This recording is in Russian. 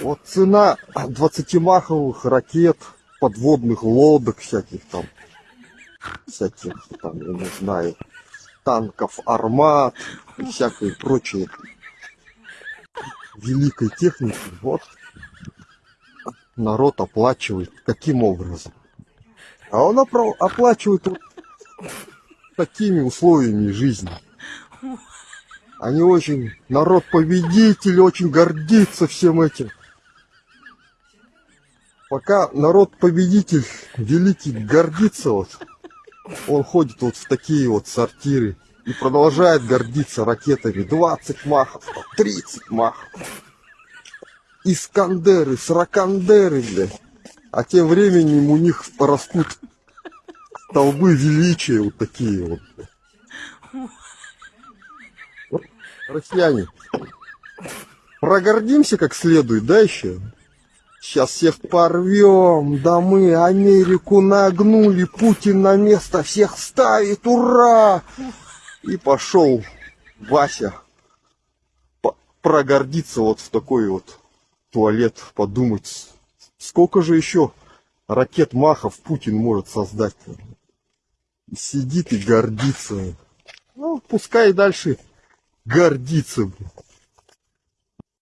Вот цена 20-маховых ракет, подводных лодок всяких там, всяких там, я не знаю, танков, армат и всякой прочей великой техники. Вот народ оплачивает. Каким образом? А он оплачивает вот такими условиями жизни. Они очень, народ победитель, очень гордится всем этим. Пока народ победитель великий гордится вот, он ходит вот в такие вот сортиры и продолжает гордиться ракетами 20 махов, там, 30 махов. Искандеры, сракандеры, блядь. А тем временем у них растут столбы величия вот такие вот. блядь. Россияне, прогордимся как следует, да, еще? Сейчас всех порвем, да мы Америку нагнули, Путин на место всех ставит, ура! И пошел Вася прогордиться вот в такой вот туалет, подумать, сколько же еще ракет Махов Путин может создать. Сидит и гордится. Ну, пускай дальше гордится. блин.